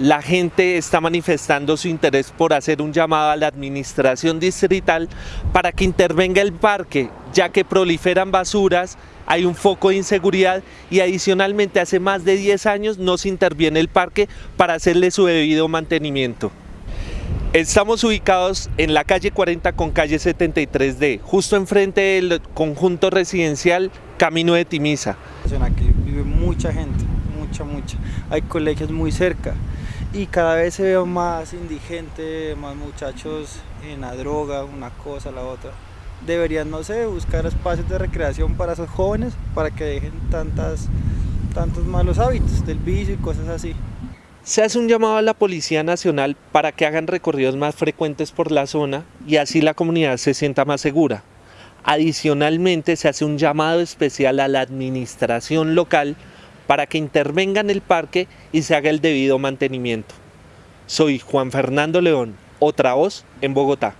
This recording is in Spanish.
la gente está manifestando su interés por hacer un llamado a la administración distrital para que intervenga el parque, ya que proliferan basuras, hay un foco de inseguridad y adicionalmente hace más de 10 años no se interviene el parque para hacerle su debido mantenimiento. Estamos ubicados en la calle 40 con calle 73D, justo enfrente del conjunto residencial Camino de Timisa. Aquí vive mucha gente, mucha, mucha. Hay colegios muy cerca y cada vez se ve más indigente, más muchachos en la droga, una cosa, la otra. Deberían, no sé, buscar espacios de recreación para esos jóvenes para que dejen tantas, tantos malos hábitos del vicio y cosas así. Se hace un llamado a la Policía Nacional para que hagan recorridos más frecuentes por la zona y así la comunidad se sienta más segura. Adicionalmente se hace un llamado especial a la administración local para que intervenga en el parque y se haga el debido mantenimiento. Soy Juan Fernando León, otra voz en Bogotá.